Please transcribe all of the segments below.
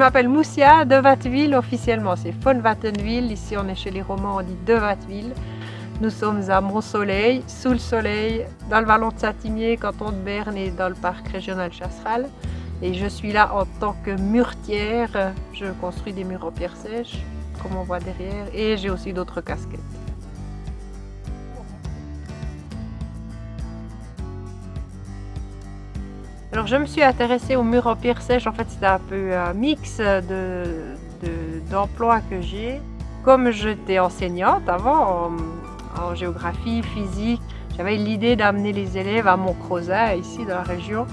M'appelle Moussia de Watteville, officiellement c'est von Wattenville. Ici on est chez les Romans, on dit de Watteville. Nous sommes à Mont-Soleil, sous le soleil, dans le vallon de Saint-Imier, canton de Berne et dans le parc régional Chasseral. Et je suis là en tant que muretière. Je construis des murs en pierre sèche, comme on voit derrière, et j'ai aussi d'autres casquettes. Alors je me suis intéressée aux murs en pierre sèche, en fait c'était un peu un mix d'emplois que j'ai. Comme j'étais enseignante avant en, géographie, physique, j'avais l'idée d'amener les élèves à Montcrozat, ici dans la région,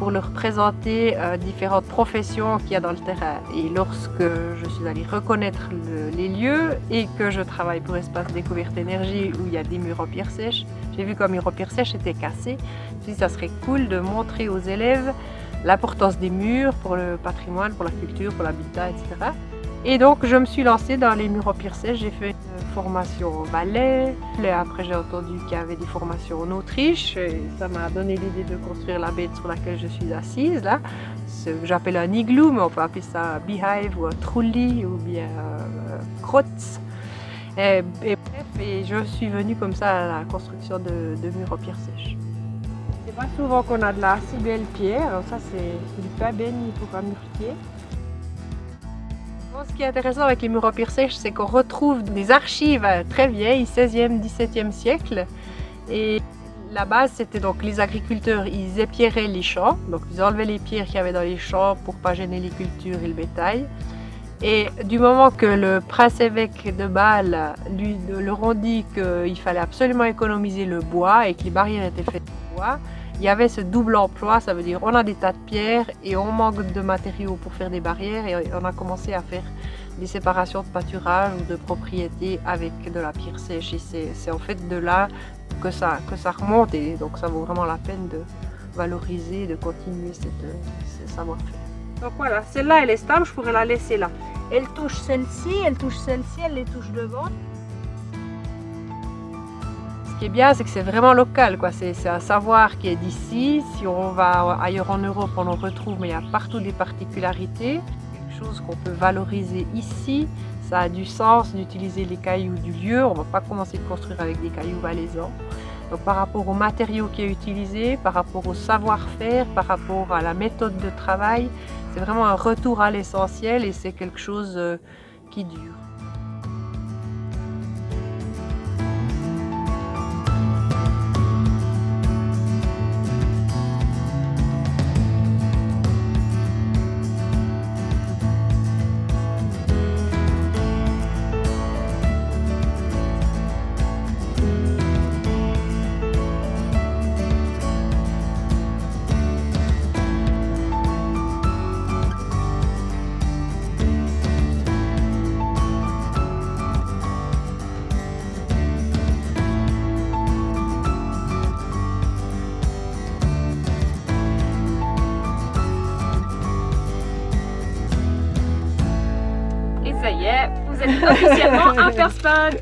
pour leur présenter euh, différentes professions qu'il y a dans le terrain. Et lorsque je suis allée reconnaître les lieux et que je travaille pour Espace Découverte Énergie où il y a des murs en pierre sèche, j'ai vu qu'un mur en pierre sèche était cassé. Dit ça serait cool de montrer aux élèves l'importance des murs pour le patrimoine, pour la culture, pour l'habitat, etc. Et donc je me suis lancée dans les murs en pierre sèche, j'ai fait formation au ballet. Après, j'ai entendu qu'il y avait des formations en Autriche. Et ça m'a donné l'idée de construire la bête sur laquelle je suis assise, là. J'appelle un igloo, mais on peut appeler ça un beehive ou un trulli ou bien un Et, bref, et je suis venue comme ça à la construction de, murs en pierre sèche. C'est pas souvent qu'on a de la si belle pierre. Ça, c'est du pain béni pour un muretier. Ce qui est intéressant avec les murs en pierre sèche, c'est qu'on retrouve des archives très vieilles, 16e, 17e siècle. Et la base, c'était donc les agriculteurs, ils épierraient les champs, donc ils enlevaient les pierres qu'il y avait dans les champs pour pas gêner les cultures et le bétail. Et du moment que le prince-évêque de Bâle lui, leur ont dit qu'il fallait absolument économiser le bois et que les barrières étaient faites de bois, il y avait ce double emploi, ça veut dire on a des tas de pierres et on manque de matériaux pour faire des barrières et on a commencé à faire des séparations de pâturage ou de propriétés avec de la pierre sèche et c'est en fait de là que ça, que ça remonte et donc ça vaut vraiment la peine de valoriser, de continuer ce savoir-faire. Donc voilà, celle-là elle est stable, je pourrais la laisser là. Elle touche celle-ci, elle touche celle-ci, elle les touche devant qui est bien, c'est que c'est vraiment local. C'est un savoir qui est d'ici. Si on va ailleurs en Europe, on en retrouve, mais il y a partout des particularités. Quelque chose qu'on peut valoriser ici. Ça a du sens d'utiliser les cailloux du lieu. On ne va pas commencer de construire avec des cailloux valaisans. Donc par rapport au matériau qui est utilisé, par rapport au savoir-faire, par rapport à la méthode de travail, c'est vraiment un retour à l'essentiel et c'est quelque chose euh, qui dure. Vous êtes officiellement un spot